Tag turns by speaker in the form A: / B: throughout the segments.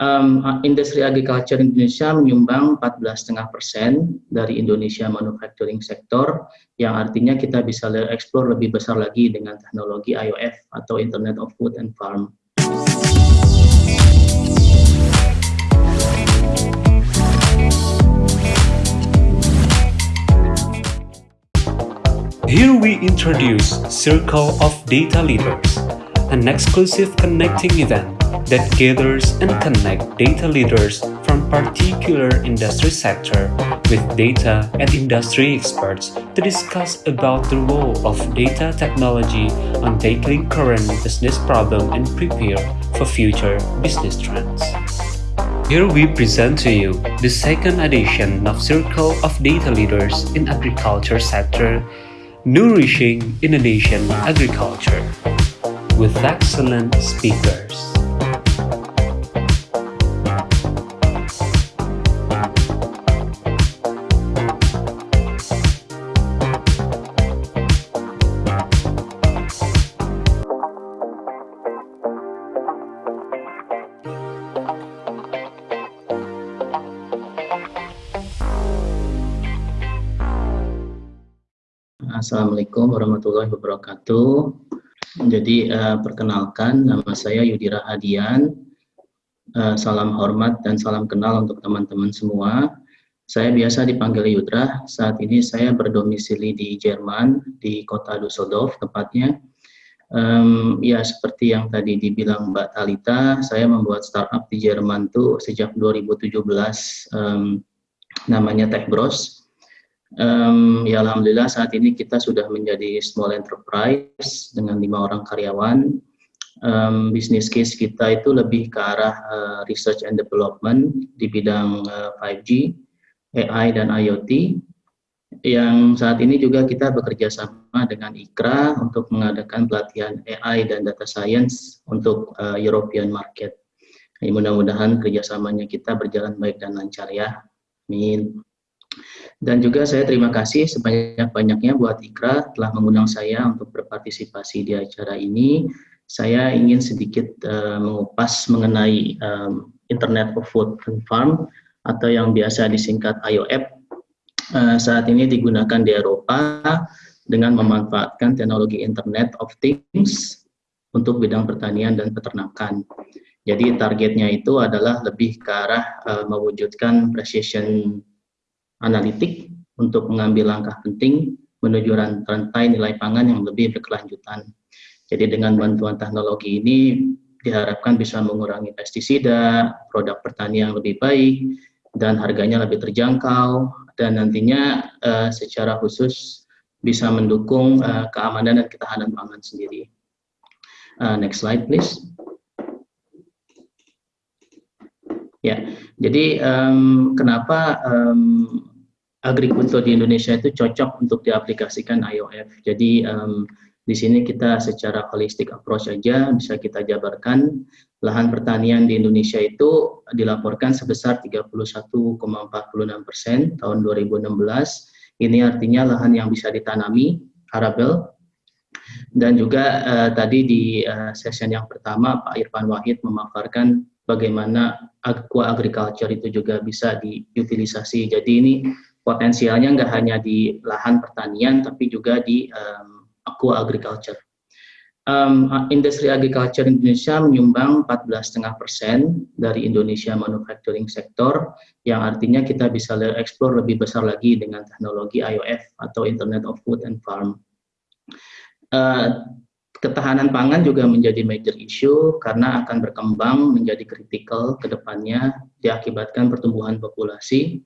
A: um, industri agriculture Indonesia menyumbang 14,5 persen dari Indonesia manufacturing sector, yang artinya kita bisa eksplor lebih besar lagi dengan teknologi IOF atau Internet of Food and Farm.
B: Here we introduce Circle of Data Leaders, an exclusive connecting event that gathers and connect data leaders from particular industry sector with data and industry experts to discuss about the role of data technology on tackling current business problem and prepare for future business trends. Here we present to you the second edition of Circle of Data Leaders in Agriculture Sector, Nourishing Indonesian Agriculture, with excellent speakers.
A: Assalamualaikum warahmatullahi wabarakatuh. Jadi uh, perkenalkan nama saya Yudira Hadian. Uh, salam hormat dan salam kenal untuk teman-teman semua. Saya biasa dipanggil Yudra. Saat ini saya berdomisili di Jerman di kota Düsseldorf tepatnya. Um, ya seperti yang tadi dibilang Mbak Talita, saya membuat startup di Jerman tuh sejak 2017 um, namanya TechBros Um, ya Alhamdulillah saat ini kita sudah menjadi small enterprise dengan lima orang karyawan. Um, bisnis case kita itu lebih ke arah uh, research and development di bidang uh, 5G, AI dan IoT. Yang saat ini juga kita bekerja sama dengan IKRA untuk mengadakan pelatihan AI dan data science untuk uh, European market. Mudah-mudahan kerjasamanya kita berjalan baik dan lancar ya. Amin. Dan juga saya terima kasih sebanyak-banyaknya buat Ikra telah mengundang saya untuk berpartisipasi di acara ini. Saya ingin sedikit uh, mengupas mengenai um, Internet of Food and Farm atau yang biasa disingkat IOF. Uh, saat ini digunakan di Eropa dengan memanfaatkan teknologi Internet of Things untuk bidang pertanian dan peternakan. Jadi targetnya itu adalah lebih ke arah uh, mewujudkan precision analitik untuk mengambil langkah penting menuju rantai nilai pangan yang lebih berkelanjutan. Jadi dengan bantuan teknologi ini diharapkan bisa mengurangi pestisida, produk pertanian yang lebih baik, dan harganya lebih terjangkau, dan nantinya uh, secara khusus bisa mendukung uh, keamanan dan ketahanan pangan sendiri. Uh, next slide please. Ya, jadi um, kenapa um, agrikultur di Indonesia itu cocok untuk diaplikasikan IOF. Jadi um, di sini kita secara holistic approach saja bisa kita jabarkan lahan pertanian di Indonesia itu dilaporkan sebesar 31,46 persen tahun 2016. Ini artinya lahan yang bisa ditanami arabel dan juga uh, tadi di uh, session yang pertama Pak Irfan Wahid memaparkan bagaimana aqua agriculture itu juga bisa diutilisasi. Jadi ini potensialnya nggak hanya di lahan pertanian, tapi juga di um, aqua agriculture. Um, industri agriculture Indonesia menyumbang 14,5 persen dari Indonesia manufacturing sector, yang artinya kita bisa eksplor lebih besar lagi dengan teknologi IOF atau Internet of Food and Farm. Uh, ketahanan pangan juga menjadi major issue karena akan berkembang menjadi kritikal ke depannya diakibatkan pertumbuhan populasi,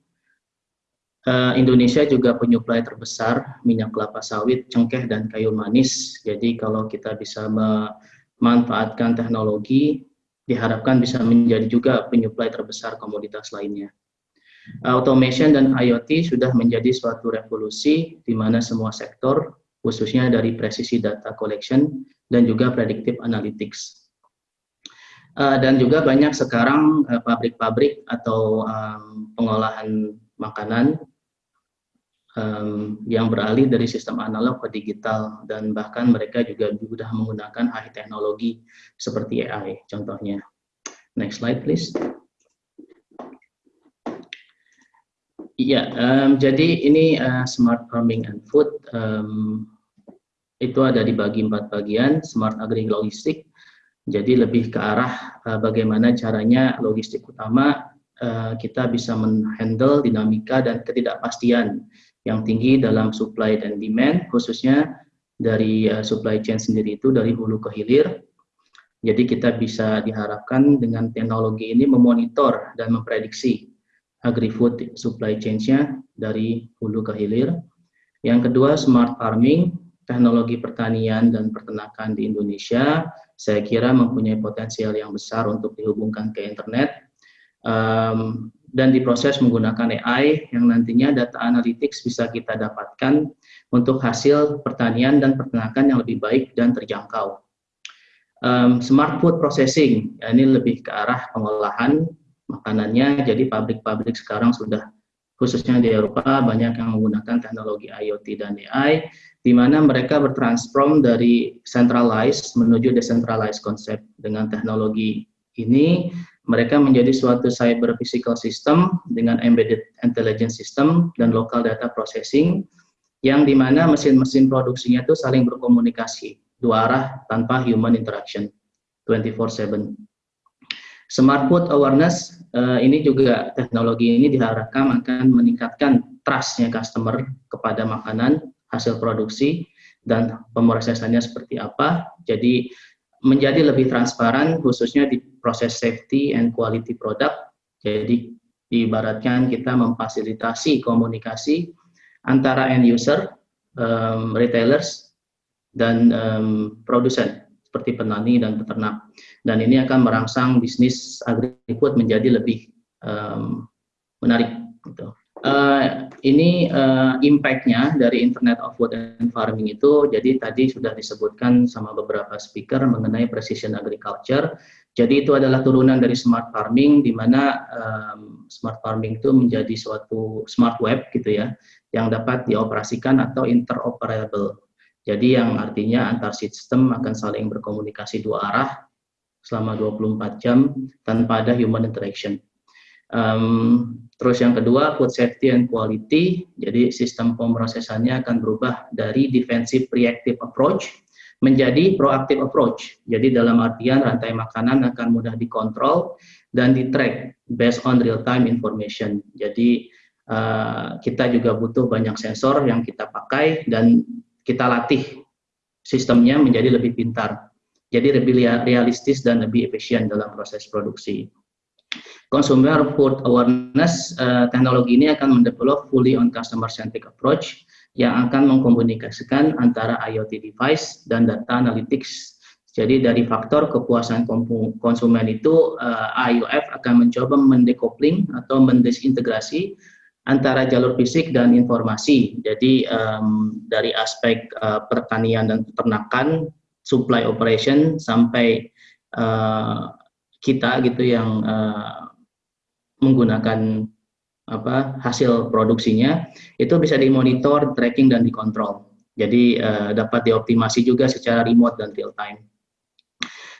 A: Uh, Indonesia juga penyuplai terbesar minyak kelapa sawit, cengkeh, dan kayu manis. Jadi kalau kita bisa memanfaatkan teknologi, diharapkan bisa menjadi juga penyuplai terbesar komoditas lainnya. Uh, automation dan IoT sudah menjadi suatu revolusi di mana semua sektor, khususnya dari presisi data collection dan juga predictive analytics. Uh, dan juga banyak sekarang pabrik-pabrik atau pengolahan makanan um, yang beralih dari sistem analog ke digital dan bahkan mereka juga sudah menggunakan AI teknologi seperti AI contohnya. Next slide please. Iya, um, jadi ini uh, smart farming and food um, itu ada dibagi empat bagian, smart agri logistik. Jadi lebih ke arah uh, bagaimana caranya logistik utama uh, kita bisa menghandle dinamika dan ketidakpastian yang tinggi dalam supply dan demand, khususnya dari uh, supply chain sendiri itu dari hulu ke hilir. Jadi kita bisa diharapkan dengan teknologi ini memonitor dan memprediksi agri-food supply chain-nya dari hulu ke hilir. Yang kedua, smart farming, teknologi pertanian dan peternakan di Indonesia, saya kira mempunyai potensial yang besar untuk dihubungkan ke internet, um, dan diproses menggunakan AI yang nantinya data analytics bisa kita dapatkan untuk hasil pertanian dan peternakan yang lebih baik dan terjangkau. Um, smart food processing, ya ini lebih ke arah pengolahan makanannya. Jadi pabrik-pabrik sekarang sudah khususnya di Eropa banyak yang menggunakan teknologi IoT dan AI di mana mereka bertransform dari centralized menuju decentralized konsep dengan teknologi ini mereka menjadi suatu cyber physical system dengan embedded intelligence system dan local data processing yang di mana mesin-mesin produksinya itu saling berkomunikasi dua arah tanpa human interaction 24/7. Smart food awareness uh, ini juga teknologi ini diharapkan akan meningkatkan trustnya customer kepada makanan hasil produksi dan pemrosesannya seperti apa. Jadi menjadi lebih transparan khususnya di proses safety and quality product. Jadi diibaratkan kita memfasilitasi komunikasi antara end user, um, retailers, dan um, produsen seperti petani dan peternak. Dan ini akan merangsang bisnis agri-food menjadi lebih um, menarik. Gitu. Uh, ini uh, impact-nya dari Internet of Food and Farming itu, jadi tadi sudah disebutkan sama beberapa speaker mengenai precision agriculture. Jadi itu adalah turunan dari smart farming, di mana um, smart farming itu menjadi suatu smart web gitu ya, yang dapat dioperasikan atau interoperable jadi yang artinya antar sistem akan saling berkomunikasi dua arah selama 24 jam tanpa ada human interaction. Um, terus yang kedua, food safety and quality. Jadi sistem pemrosesannya akan berubah dari defensive reactive approach menjadi proactive approach. Jadi dalam artian rantai makanan akan mudah dikontrol dan di-track based on real-time information. Jadi uh, kita juga butuh banyak sensor yang kita pakai dan kita latih sistemnya menjadi lebih pintar. Jadi lebih realistis dan lebih efisien dalam proses produksi. Consumer Food Awareness, uh, teknologi ini akan mendevelop fully on customer centric approach yang akan mengkomunikasikan antara IoT device dan data analytics. Jadi dari faktor kepuasan konsumen itu uh, eh, IOF akan mencoba mendekopling atau mendesintegrasi antara jalur fisik dan informasi. Jadi um, dari aspek uh, pertanian dan peternakan, supply operation sampai uh, kita gitu yang uh, menggunakan apa hasil produksinya itu bisa dimonitor, tracking dan dikontrol. Jadi uh, dapat dioptimasi juga secara remote dan real time.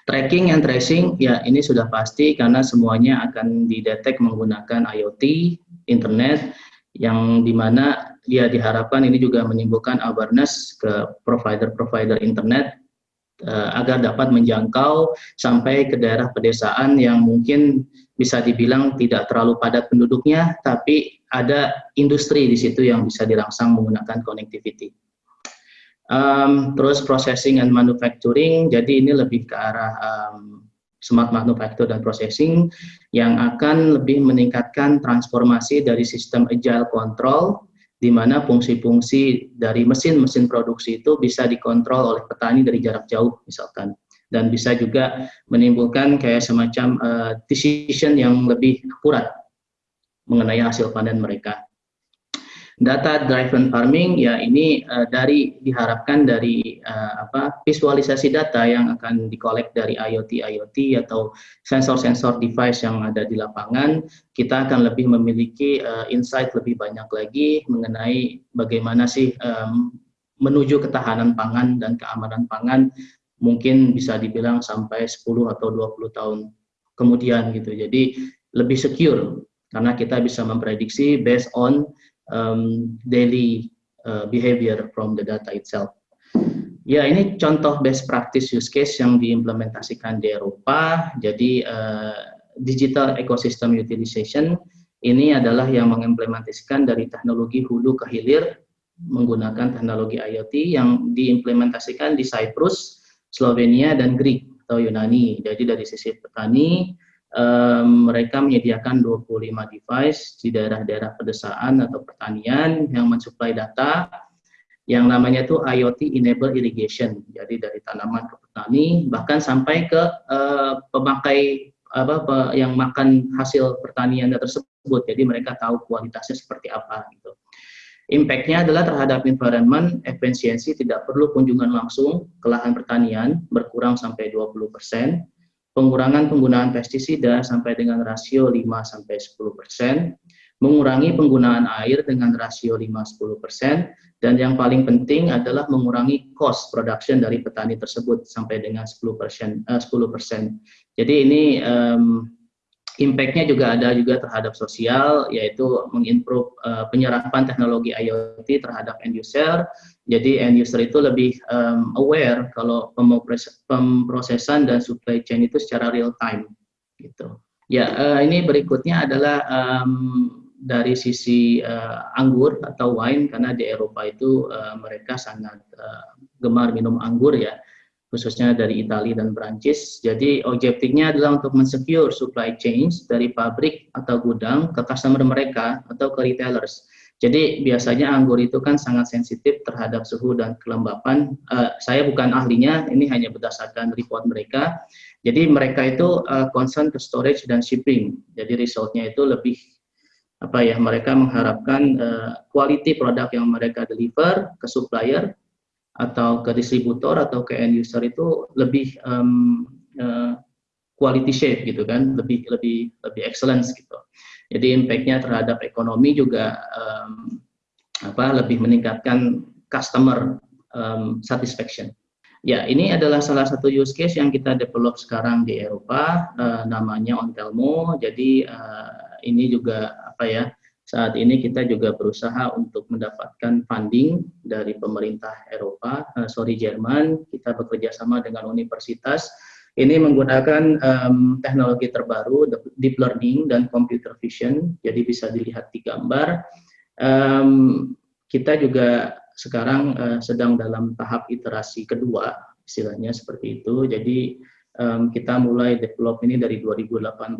A: Tracking and tracing ya ini sudah pasti karena semuanya akan didetek menggunakan IoT, internet yang di mana dia diharapkan ini juga menimbulkan awareness ke provider-provider internet agar dapat menjangkau sampai ke daerah pedesaan yang mungkin bisa dibilang tidak terlalu padat penduduknya, tapi ada industri di situ yang bisa dirangsang menggunakan connectivity. Um, terus processing and manufacturing, jadi ini lebih ke arah um, smart manufacture dan processing yang akan lebih meningkatkan transformasi dari sistem agile control di mana fungsi-fungsi dari mesin-mesin produksi itu bisa dikontrol oleh petani dari jarak jauh misalkan dan bisa juga menimbulkan kayak semacam uh, decision yang lebih akurat mengenai hasil panen mereka. Data driven farming ya ini uh, dari diharapkan dari uh, apa visualisasi data yang akan dikolek dari IoT IoT atau sensor-sensor device yang ada di lapangan kita akan lebih memiliki uh, insight lebih banyak lagi mengenai bagaimana sih um, menuju ketahanan pangan dan keamanan pangan mungkin bisa dibilang sampai 10 atau 20 tahun kemudian gitu. Jadi lebih secure karena kita bisa memprediksi based on um, daily uh, behavior from the data itself. Ya, ini contoh best practice use case yang diimplementasikan di Eropa. Jadi, uh, digital ecosystem utilization ini adalah yang mengimplementasikan dari teknologi hulu ke hilir menggunakan teknologi IoT yang diimplementasikan di Cyprus, Slovenia, dan Greek atau Yunani. Jadi dari sisi petani, mereka menyediakan 25 device di daerah-daerah pedesaan atau pertanian yang mensuplai data yang namanya itu IoT Enable Irrigation. Jadi dari tanaman ke petani, bahkan sampai ke uh, pemakai apa, yang makan hasil pertanian tersebut. Jadi mereka tahu kualitasnya seperti apa gitu. Impact-nya adalah terhadap environment, efisiensi tidak perlu kunjungan langsung ke lahan pertanian, berkurang sampai 20%, pengurangan penggunaan pestisida sampai dengan rasio 5-10%, mengurangi penggunaan air dengan rasio 5-10%, dan yang paling penting adalah mengurangi cost production dari petani tersebut sampai dengan 10%. Uh, 10%. Jadi ini Impact-nya juga ada juga terhadap sosial, yaitu mengimprove uh, penyerapan teknologi IoT terhadap end user. Jadi end user itu lebih um, aware kalau pemrosesan dan supply chain itu secara real time. Gitu. Ya, uh, ini berikutnya adalah um, dari sisi uh, anggur atau wine karena di Eropa itu uh, mereka sangat uh, gemar minum anggur ya khususnya dari Italia dan Prancis. Jadi objektifnya adalah untuk mensecure supply chains dari pabrik atau gudang ke customer mereka atau ke retailers. Jadi biasanya anggur itu kan sangat sensitif terhadap suhu dan kelembapan. Uh, saya bukan ahlinya, ini hanya berdasarkan report mereka. Jadi mereka itu uh, concern ke storage dan shipping. Jadi resultnya itu lebih apa ya mereka mengharapkan uh, quality produk yang mereka deliver ke supplier atau ke distributor atau ke end user itu lebih um, uh, quality shape gitu kan, lebih lebih lebih excellence gitu. Jadi impactnya terhadap ekonomi juga um, apa lebih meningkatkan customer um, satisfaction. Ya, ini adalah salah satu use case yang kita develop sekarang di Eropa, uh, namanya Ontelmo. Jadi uh, ini juga apa ya saat ini kita juga berusaha untuk mendapatkan funding dari pemerintah Eropa, uh, sorry Jerman. Kita bekerja sama dengan universitas. Ini menggunakan um, teknologi terbaru, deep learning dan computer vision. Jadi bisa dilihat di gambar. Um, kita juga sekarang uh, sedang dalam tahap iterasi kedua, istilahnya seperti itu. Jadi um, kita mulai develop ini dari 2018.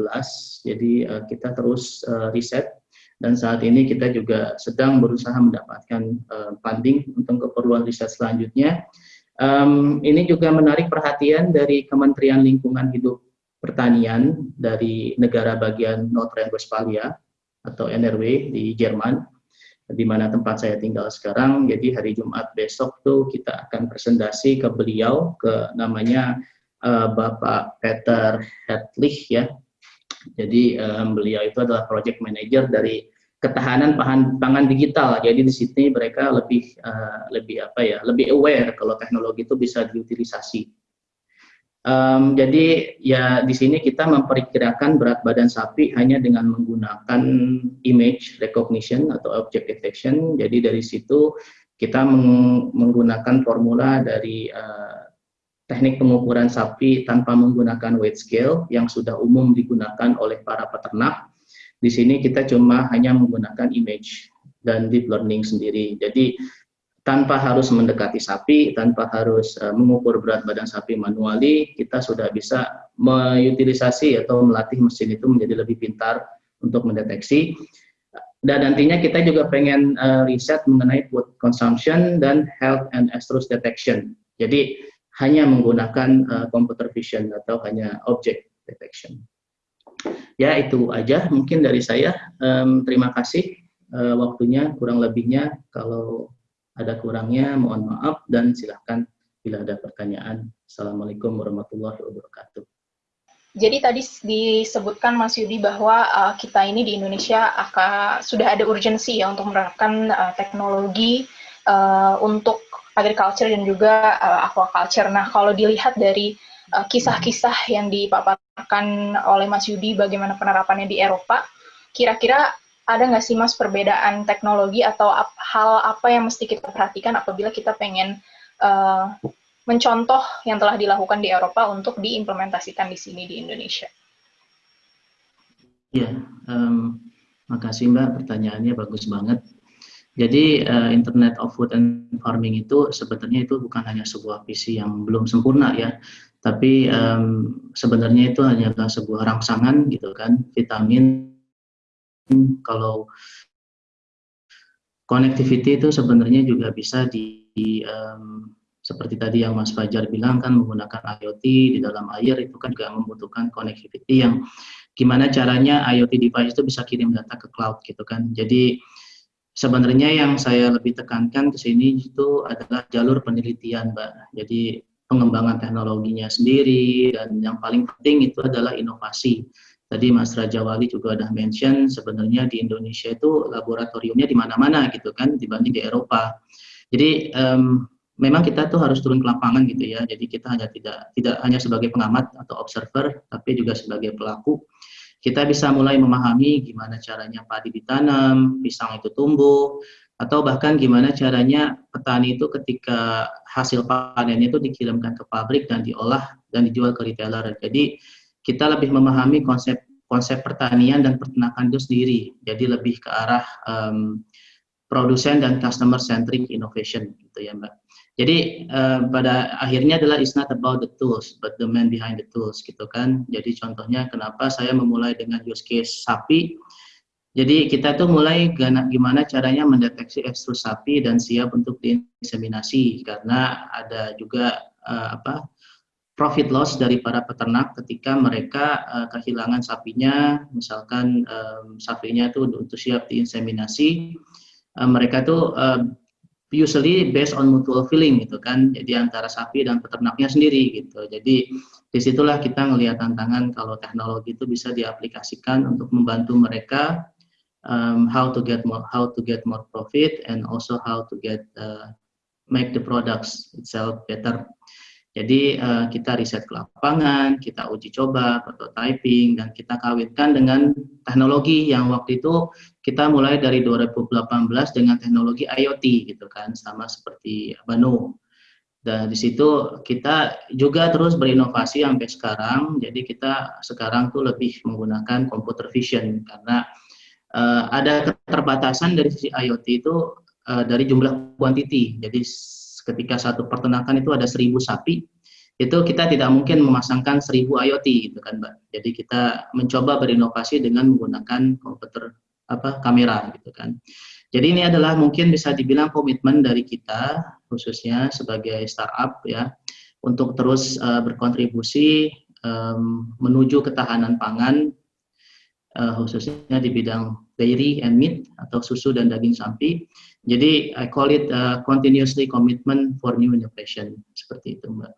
A: Jadi uh, kita terus uh, riset dan saat ini kita juga sedang berusaha mendapatkan uh, funding untuk keperluan riset selanjutnya. Um, ini juga menarik perhatian dari Kementerian Lingkungan Hidup Pertanian dari negara bagian North Rhine-Westphalia atau NRW di Jerman, di mana tempat saya tinggal sekarang. Jadi hari Jumat besok tuh kita akan presentasi ke beliau, ke namanya uh, Bapak Peter Hedlich ya, jadi um, beliau itu adalah project manager dari ketahanan pangan, pangan digital. Jadi di sini mereka lebih uh, lebih apa ya, lebih aware kalau teknologi itu bisa diutilisasi. Um, jadi ya di sini kita memperkirakan berat badan sapi hanya dengan menggunakan image recognition atau object detection. Jadi dari situ kita meng menggunakan formula dari uh, teknik pengukuran sapi tanpa menggunakan weight scale yang sudah umum digunakan oleh para peternak di sini kita cuma hanya menggunakan image dan deep learning sendiri. Jadi tanpa harus mendekati sapi, tanpa harus uh, mengukur berat badan sapi manuali, kita sudah bisa mengutilisasi atau melatih mesin itu menjadi lebih pintar untuk mendeteksi. Dan nantinya kita juga pengen uh, riset mengenai food consumption dan health and estrus detection. Jadi hanya menggunakan uh, computer vision atau hanya object detection. Ya itu aja mungkin dari saya. Um, terima kasih uh, waktunya kurang lebihnya. Kalau ada kurangnya mohon maaf dan silahkan bila ada pertanyaan. Assalamualaikum warahmatullahi wabarakatuh.
C: Jadi tadi disebutkan Mas Yudi bahwa uh, kita ini di Indonesia akan sudah ada urgensi ya untuk menerapkan uh, teknologi uh, untuk agriculture dan juga uh, aquaculture. Nah, kalau dilihat dari kisah-kisah uh, yang dipaparkan oleh Mas Yudi bagaimana penerapannya di Eropa, kira-kira ada nggak sih mas perbedaan teknologi atau ap hal apa yang mesti kita perhatikan apabila kita pengen uh, mencontoh yang telah dilakukan di Eropa untuk diimplementasikan di sini di Indonesia?
A: Ya, um, makasih Mbak, pertanyaannya bagus banget. Jadi uh, Internet of Food and Farming itu sebenarnya itu bukan hanya sebuah visi yang belum sempurna ya, tapi um, sebenarnya itu hanyalah sebuah rangsangan gitu kan, vitamin kalau connectivity itu sebenarnya juga bisa di, di um, seperti tadi yang Mas Fajar bilang kan menggunakan IoT di dalam air itu kan juga membutuhkan connectivity yang gimana caranya IoT device itu bisa kirim data ke cloud gitu kan. Jadi sebenarnya yang saya lebih tekankan ke sini itu adalah jalur penelitian, Mbak. Jadi pengembangan teknologinya sendiri dan yang paling penting itu adalah inovasi. Tadi Mas Raja Wali juga udah mention sebenarnya di Indonesia itu laboratoriumnya di mana-mana gitu kan dibanding di Eropa. Jadi um, memang kita tuh harus turun ke lapangan gitu ya. Jadi kita hanya tidak tidak hanya sebagai pengamat atau observer, tapi juga sebagai pelaku. Kita bisa mulai memahami gimana caranya padi ditanam, pisang itu tumbuh, atau bahkan gimana caranya petani itu ketika hasil panennya itu dikirimkan ke pabrik dan diolah dan dijual ke retailer. Jadi kita lebih memahami konsep konsep pertanian dan peternakan itu sendiri. Jadi lebih ke arah um, produsen dan customer centric innovation gitu ya Mbak. Jadi uh, pada akhirnya adalah it's not about the tools but the man behind the tools gitu kan. Jadi contohnya kenapa saya memulai dengan use case sapi. Jadi kita tuh mulai gimana caranya mendeteksi ekstrus sapi dan siap untuk diinseminasi karena ada juga uh, apa profit loss dari para peternak ketika mereka uh, kehilangan sapinya, misalkan um, sapinya itu untuk siap diinseminasi, mereka tuh uh, usually based on mutual feeling gitu kan, jadi antara sapi dan peternaknya sendiri gitu. Jadi di situlah kita melihat tantangan kalau teknologi itu bisa diaplikasikan untuk membantu mereka um, how to get more how to get more profit and also how to get uh, make the products itself better. Jadi uh, kita riset ke lapangan, kita uji coba, prototyping, dan kita kawitkan dengan teknologi yang waktu itu kita mulai dari 2018 dengan teknologi IoT gitu kan, sama seperti Bano. Dan di situ kita juga terus berinovasi sampai sekarang. Jadi kita sekarang tuh lebih menggunakan computer vision karena uh, ada keterbatasan dari sisi IoT itu uh, dari jumlah quantity. Jadi ketika satu peternakan itu ada seribu sapi, itu kita tidak mungkin memasangkan seribu IoT gitu kan Mbak. Jadi kita mencoba berinovasi dengan menggunakan komputer apa kamera gitu kan. Jadi ini adalah mungkin bisa dibilang komitmen dari kita khususnya sebagai startup ya untuk terus uh, berkontribusi menuju ketahanan pangan uh, khususnya di bidang dairy and meat atau susu dan daging sapi jadi I call it uh, continuously commitment for new innovation seperti itu Mbak.